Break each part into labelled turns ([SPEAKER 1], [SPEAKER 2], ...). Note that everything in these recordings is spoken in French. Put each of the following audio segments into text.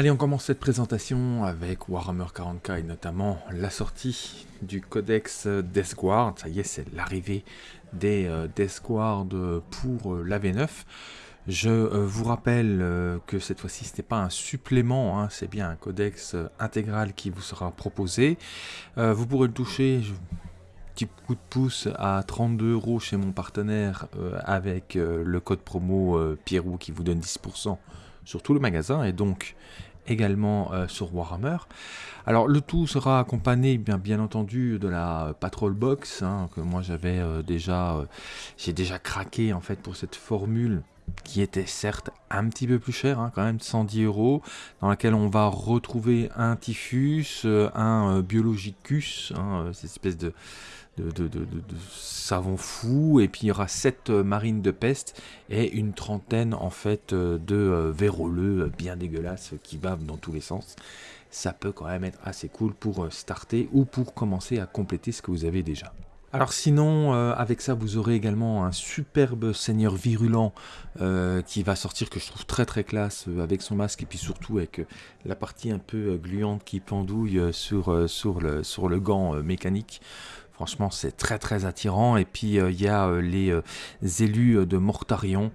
[SPEAKER 1] Allez, on commence cette présentation avec Warhammer 40k et notamment la sortie du codex Death Guard. Ça y est, c'est l'arrivée des euh, Death Guard pour euh, la V9. Je euh, vous rappelle que cette fois-ci, ce n'est pas un supplément, hein, c'est bien un codex intégral qui vous sera proposé. vous pourrez le toucher, petit coup de pouce à 32 euros chez mon partenaire avec le code promo Pierrot qui vous donne 10% sur tout le magasin et donc également euh, sur Warhammer. Alors le tout sera accompagné bien, bien entendu de la Patrol Box hein, que moi j'avais euh, déjà euh, j'ai déjà craqué en fait pour cette formule qui était certes un petit peu plus cher, hein, quand même 110 euros, dans laquelle on va retrouver un typhus, un biologicus, hein, cette espèce de, de, savon fou, et puis il y aura 7 euh, marines de peste et une trentaine en fait euh, de euh, véroleux bien dégueulasses qui bavent dans tous les sens. Ça peut quand même être assez cool pour starter ou pour commencer à compléter ce que vous avez déjà. Alors sinon, avec ça, vous aurez également un superbe seigneur virulent qui va sortir, que je trouve très très classe, avec son masque, et puis surtout avec la partie un peu gluante qui pendouille sur, sur, le, sur le gant mécanique. Franchement, c'est très très attirant. Et puis, euh, il y a euh, les euh, élus de Mortarion.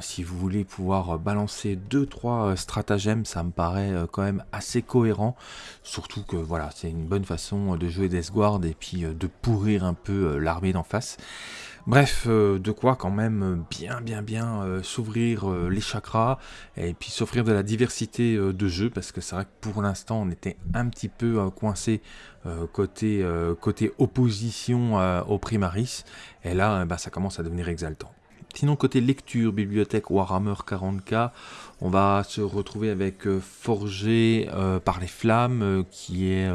[SPEAKER 1] si vous voulez pouvoir balancer 2-3 stratagèmes, ça me paraît quand même assez cohérent. Surtout que voilà, c'est une bonne façon de jouer des Guard et puis de pourrir un peu l'armée d'en face. Bref, euh, de quoi quand même bien bien bien euh, s'ouvrir euh, les chakras et puis s'offrir de la diversité de jeux parce que c'est vrai que pour l'instant on était un petit peu coincé côté, côté opposition au Primaris et là bah, ça commence à devenir exaltant. Sinon, côté lecture, bibliothèque Warhammer 40k, on va se retrouver avec euh, Forgé euh, par les flammes, euh, qui est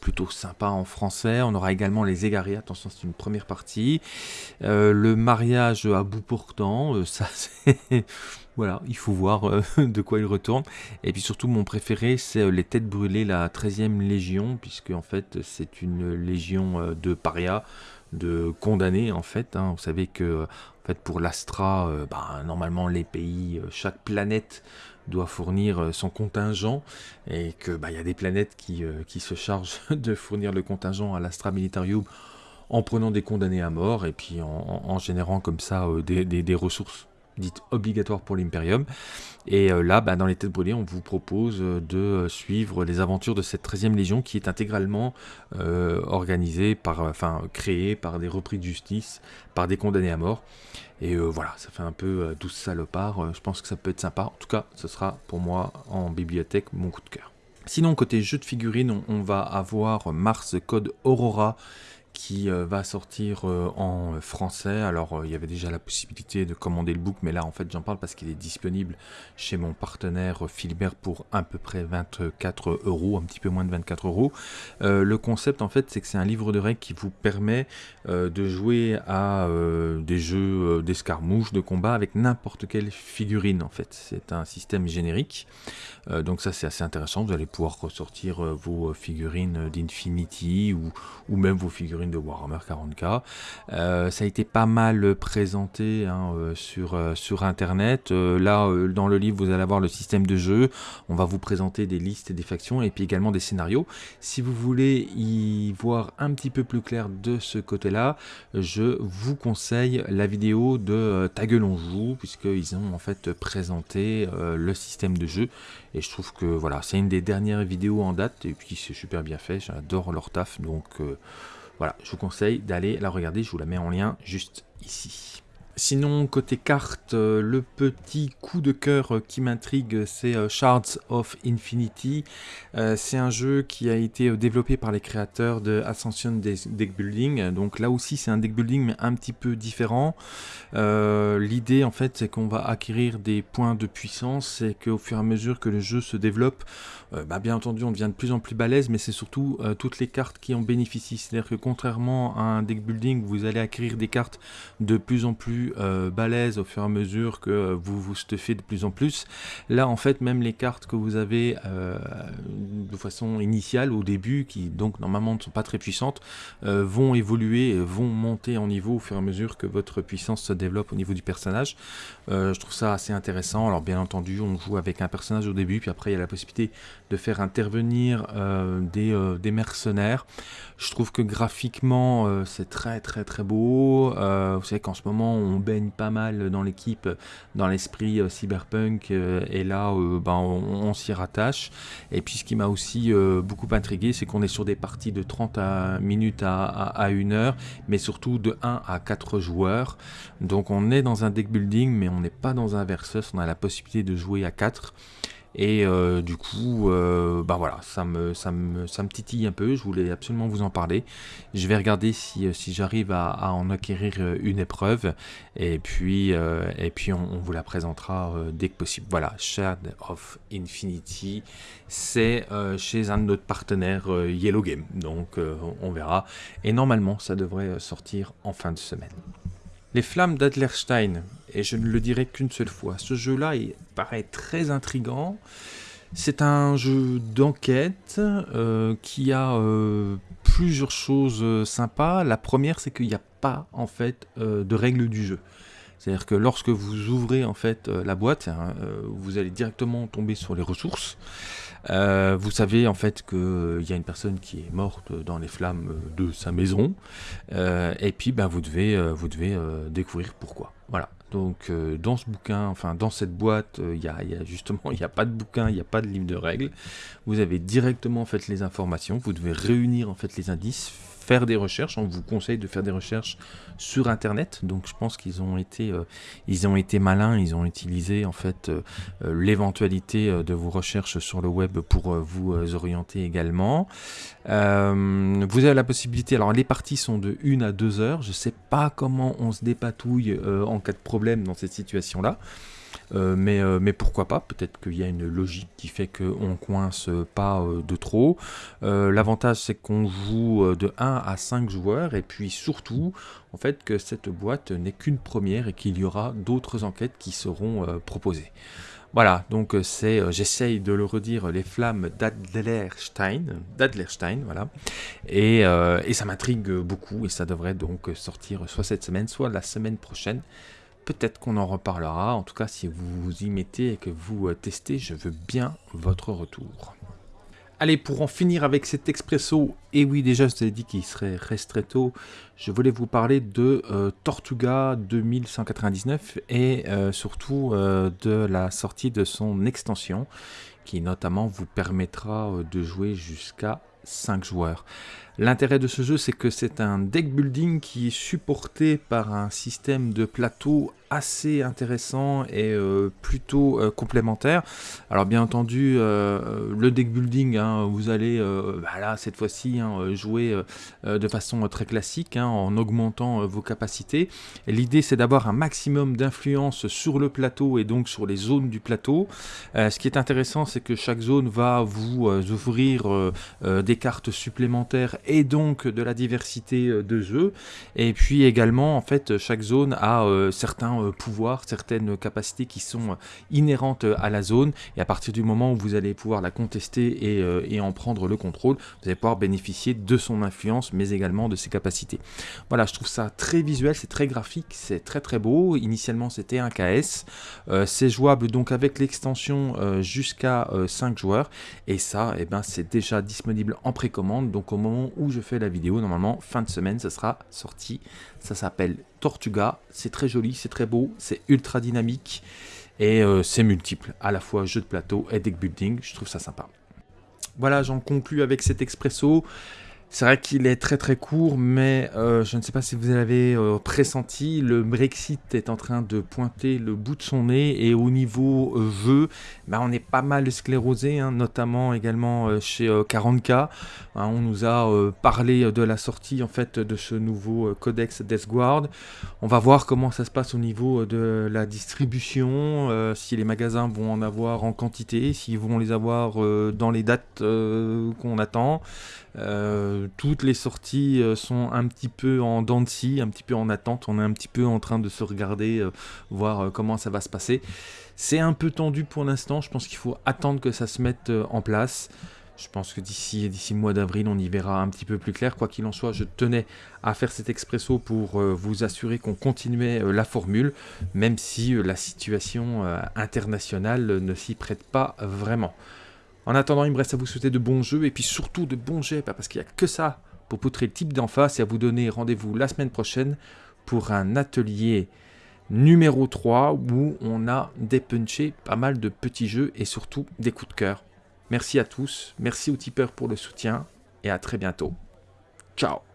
[SPEAKER 1] plutôt sympa en français. On aura également les égarés, attention, c'est une première partie. le mariage à bout portant, ça c'est... Voilà, il faut voir de quoi il retourne. Et puis surtout, mon préféré, c'est les têtes brûlées, la 13e Légion, puisque en fait, c'est une légion de parias, de condamnés en fait. Hein. Vous savez que en pour l'Astra, euh, bah, normalement, les pays, euh, chaque planète doit fournir euh, son contingent et que bah, y a des planètes qui, se chargent de fournir le contingent à l'Astra Militarium en prenant des condamnés à mort et puis en, générant comme ça des ressources dite obligatoire pour l'Imperium. Et euh, là, bah, dans les têtes brûlées, on vous propose euh, de suivre les aventures de cette 13e Légion qui est intégralement euh, organisée, par, enfin créée par des repris de justice, par des condamnés à mort. Et voilà, ça fait un peu douce salopard. je pense que ça peut être sympa. En tout cas, ce sera pour moi en bibliothèque mon coup de cœur. Sinon, côté jeu de figurines, on va avoir Mars Code Aurora qui euh, va sortir euh, en français. Alors euh, il y avait déjà la possibilité de commander le book, mais là en fait j'en parle parce qu'il est disponible chez mon partenaire Philibert pour à peu près 24 euros, un petit peu moins de 24 euros. le concept en fait c'est que c'est un livre de règles qui vous permet de jouer à des jeux d'escarmouche, de combat avec n'importe quelle figurine en fait. C'est un système générique. donc ça c'est assez intéressant, vous allez pouvoir ressortir vos figurines d'Infinity ou, ou même vos figurines de Warhammer 40k. Euh, ça a été pas mal présenté hein, euh, sur, euh, sur internet. là, dans le livre, vous allez avoir le système de jeu. On va vous présenter des listes des factions et puis également des scénarios. Si vous voulez y voir un petit peu plus clair de ce côté-là, je vous conseille la vidéo de Ta gueule on joue, puisqu'ils ont en fait présenté le système de jeu. Et je trouve que voilà, c'est une des dernières vidéos en date, et puis c'est super bien fait, j'adore leur taf, donc voilà, je vous conseille d'aller la regarder, je vous la mets en lien juste ici. Sinon, côté carte, euh, le petit coup de cœur euh, qui m'intrigue, c'est euh, Shards of Infinity. c'est un jeu qui a été développé par les créateurs de Ascension Deck Building. Donc là aussi, c'est un deck building, mais un petit peu différent. L'idée, en fait, c'est qu'on va acquérir des points de puissance et qu'au fur et à mesure que le jeu se développe, bah, bien entendu, on devient de plus en plus balèze, mais c'est surtout toutes les cartes qui en bénéficient. C'est-à-dire que contrairement à un deck building, vous allez acquérir des cartes de plus en plus plus balèze au fur et à mesure que vous vous stuffez de plus en plus. Là, en fait, même les cartes que vous avez de façon initiale au début, qui donc normalement ne sont pas très puissantes, vont évoluer, vont monter en niveau au fur et à mesure que votre puissance se développe au niveau du personnage. je trouve ça assez intéressant. Alors bien entendu, on joue avec un personnage au début, puis après il y a la possibilité de faire intervenir des, des mercenaires. Je trouve que graphiquement, euh, c'est très très très beau. Euh, vous savez qu'en ce moment, on baigne pas mal dans l'équipe, dans l'esprit euh, cyberpunk, et là, ben, on, s'y rattache. Et puis, ce qui m'a aussi beaucoup intrigué, c'est qu'on est sur des parties de 30 minutes à, à, 1 heure, mais surtout de 1 à 4 joueurs. Donc, on est dans un deck building, mais on n'est pas dans un versus. On a la possibilité de jouer à 4. Et euh, du coup, euh, bah voilà, ça me, ça, me, ça me titille un peu, je voulais absolument vous en parler. Je vais regarder si, euh, si j'arrive à, en acquérir une épreuve, et puis, et puis on, vous la présentera dès que possible. Voilà, Shard of Infinity, c'est chez un de nos partenaires Yellow Game, donc on verra. Et normalement, ça devrait sortir en fin de semaine. Les Flammes d'Adlerstein, et je ne le dirai qu'une seule fois, ce jeu-là paraît très intrigant. C'est un jeu d'enquête euh, qui a euh, plusieurs choses euh, sympas. La première, c'est qu'il n'y a pas en fait de règles du jeu. C'est-à-dire que lorsque vous ouvrez en fait la boîte, hein, vous allez directement tomber sur les ressources. Euh, vous savez en fait qu'il euh, y a une personne qui est morte dans les flammes euh, de sa maison. et puis ben, vous devez, vous devez découvrir pourquoi. Voilà. Donc dans ce bouquin, enfin dans cette boîte, il y, a, justement, il n'y a pas de bouquin, il n'y a pas de livre de règles. Vous avez directement en fait les informations. Vous devez réunir en fait les indices, faire des recherches. On vous conseille de faire des recherches sur Internet. Donc je pense qu'ils ont été, euh, ils ont été malins. Ils ont utilisé en fait euh, euh, l'éventualité de vos recherches sur le web pour vous orienter également. vous avez la possibilité. Alors les parties sont de 1 à 2 heures. Je ne sais pas comment on se dépatouille en cas de problème dans cette situation-là. Euh, mais, euh, mais pourquoi pas Peut-être qu'il y a une logique qui fait qu'on coince pas euh, de trop. L'avantage, c'est qu'on joue de 1 à 5 joueurs, et puis surtout, en fait, que cette boîte n'est qu'une première et qu'il y aura d'autres enquêtes qui seront proposées. Voilà, donc c'est, j'essaye de le redire, les flammes d'Adlerstein, d'Adlerstein, voilà, et, et ça m'intrigue beaucoup, et ça devrait donc sortir soit cette semaine, soit la semaine prochaine. Peut-être qu'on en reparlera. En tout cas, si vous vous y mettez et que vous euh, testez, je veux bien votre retour. Allez, pour en finir avec cet expresso, et oui, déjà, je vous ai dit qu'il serait restretto, je voulais vous parler de euh, Tortuga 2199 et euh, surtout de la sortie de son extension qui notamment vous permettra de jouer jusqu'à 5 joueurs. L'intérêt de ce jeu, c'est que c'est un deck building qui est supporté par un système de plateau assez intéressant et euh, plutôt euh, complémentaire. Alors bien entendu, euh, le deck building, hein, vous allez bah cette fois-ci hein, jouer de façon très classique hein, en augmentant vos capacités. L'idée c'est d'avoir un maximum d'influence sur le plateau et donc sur les zones du plateau. ce qui est intéressant, c'est que chaque zone va vous ouvrir des cartes supplémentaires et donc de la diversité de jeux. Et puis également, en fait, chaque zone a certains euh, pouvoirs, certaines capacités qui sont euh, inhérentes à la zone. Et à partir du moment où vous allez pouvoir la contester et, euh, et en prendre le contrôle, vous allez pouvoir bénéficier de son influence, mais également de ses capacités. Voilà, je trouve ça très visuel, c'est très graphique, c'est très très beau. Initialement, c'était un KS. c'est jouable donc avec l'extension jusqu'à 5 joueurs. Et ça, eh ben, c'est déjà disponible en précommande. Donc au moment où je fais la vidéo, normalement, fin de semaine, ça sera sorti. Ça s'appelle Tortuga. C'est très joli, c'est très beau, c'est ultra dynamique et euh, c'est multiple, à la fois jeu de plateau et deck building. Je trouve ça sympa. Voilà, j'en conclus avec cet expresso. C'est vrai qu'il est très très court, mais euh, je ne sais pas si vous l'avez euh, pressenti, le Brexit est en train de pointer le bout de son nez et au niveau euh, jeu, bah, on est pas mal sclérosé, hein, notamment également chez 40K. Hein, on nous a parlé de la sortie en fait de ce nouveau codex Death Guard. On va voir comment ça se passe au niveau de la distribution, si les magasins vont en avoir en quantité, s'ils vont les avoir dans les dates qu'on attend. Toutes les sorties sont un petit peu en dents de scie, un petit peu en attente. On est un petit peu en train de se regarder, voir comment ça va se passer. C'est un peu tendu pour l'instant. Je pense qu'il faut attendre que ça se mette en place. Je pense que d'ici d'ici mois d'avril, on y verra un petit peu plus clair. Quoi qu'il en soit, je tenais à faire cet expresso pour euh, vous assurer qu'on continuait euh, la formule, même si euh, la situation internationale ne s'y prête pas vraiment. En attendant, il me reste à vous souhaiter de bons jeux et puis surtout de bons jets, parce qu'il n'y a que ça pour poutrer le type d'en face et à vous donner rendez-vous la semaine prochaine pour un atelier numéro 3 où on a dépunché pas mal de petits jeux et surtout des coups de cœur. Merci à tous, merci aux tipeurs pour le soutien et à très bientôt. Ciao